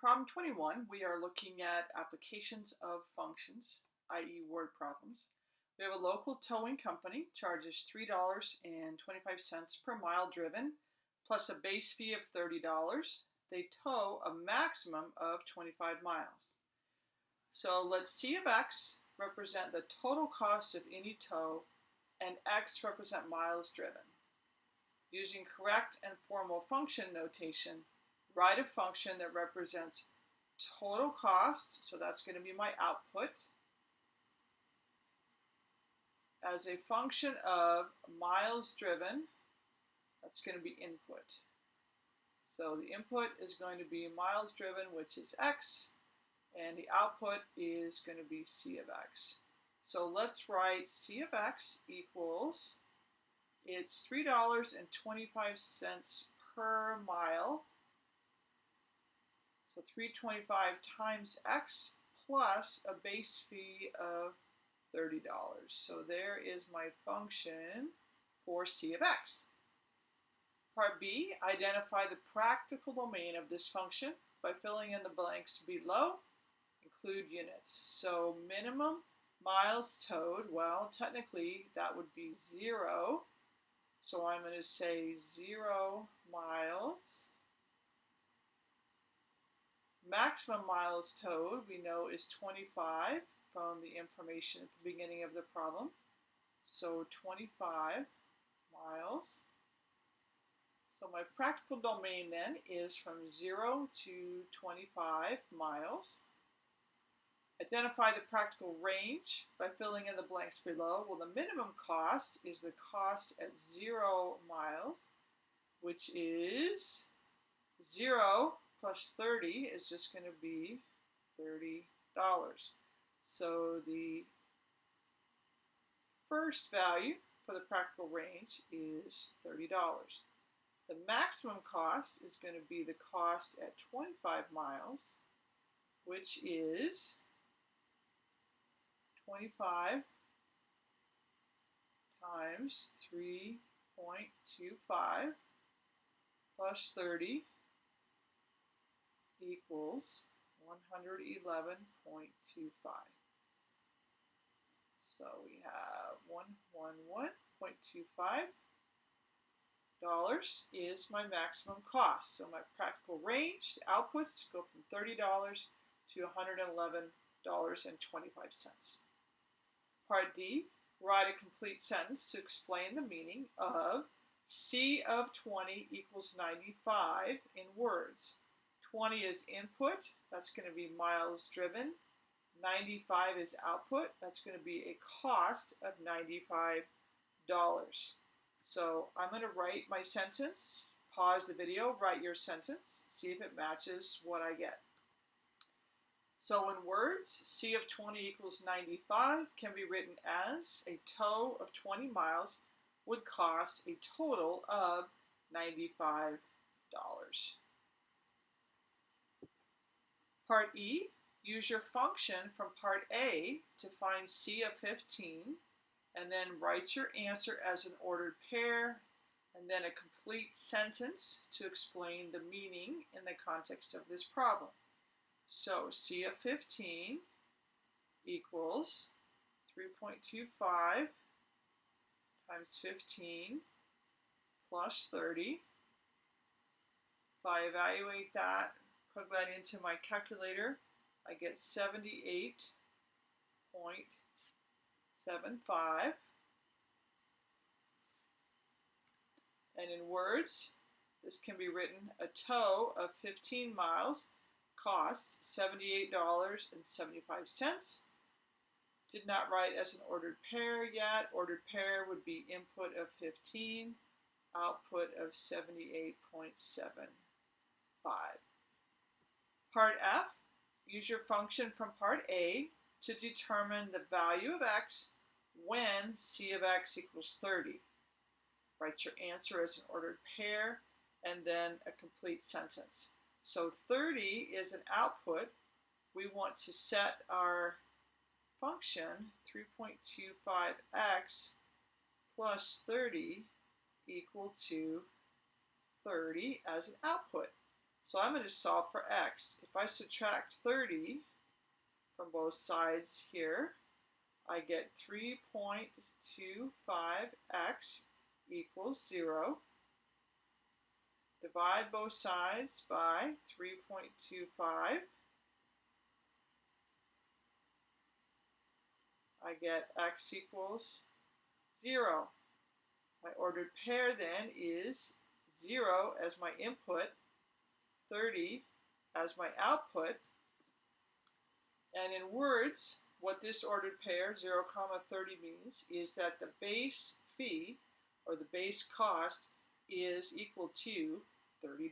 problem 21, we are looking at applications of functions, i.e. word problems. We have a local towing company, charges $3.25 per mile driven, plus a base fee of $30. They tow a maximum of 25 miles. So let C of x represent the total cost of any tow, and x represent miles driven. Using correct and formal function notation, write a function that represents total cost, so that's going to be my output, as a function of miles driven, that's going to be input. So the input is going to be miles driven, which is x, and the output is going to be c of x. So let's write c of x equals, it's $3.25 per mile so 325 times x plus a base fee of $30. So there is my function for c of x. Part B, identify the practical domain of this function by filling in the blanks below. Include units. So minimum miles towed, well, technically that would be zero. So I'm going to say zero miles Maximum miles towed, we know, is 25 from the information at the beginning of the problem. So 25 miles. So my practical domain then is from 0 to 25 miles. Identify the practical range by filling in the blanks below. Well, the minimum cost is the cost at 0 miles, which is 0 plus 30 is just going to be $30. So the first value for the practical range is $30. The maximum cost is going to be the cost at 25 miles, which is 25 times 3.25 plus 30 equals 111.25. So we have 111.25 dollars is my maximum cost. So my practical range outputs go from $30 to $111.25. Part D, write a complete sentence to explain the meaning of C of 20 equals 95 in words. 20 is input, that's going to be miles driven. 95 is output, that's going to be a cost of $95. So I'm going to write my sentence, pause the video, write your sentence, see if it matches what I get. So in words, C of 20 equals 95 can be written as a tow of 20 miles would cost a total of $95. Part E, use your function from part A to find C of 15, and then write your answer as an ordered pair, and then a complete sentence to explain the meaning in the context of this problem. So C of 15 equals 3.25 times 15 plus 30. If I evaluate that plug that into my calculator, I get 78.75. And in words, this can be written, a tow of 15 miles costs $78.75. Did not write as an ordered pair yet. Ordered pair would be input of 15, output of 78.75. Part F, use your function from part A to determine the value of x when c of x equals 30. Write your answer as an ordered pair and then a complete sentence. So 30 is an output. We want to set our function 3.25x plus 30 equal to 30 as an output. So I'm going to solve for x. If I subtract 30 from both sides here, I get 3.25x equals 0. Divide both sides by 3.25. I get x equals 0. My ordered pair then is 0 as my input, 30 as my output. And in words, what this ordered pair, 0, comma 30 means is that the base fee or the base cost is equal to $30.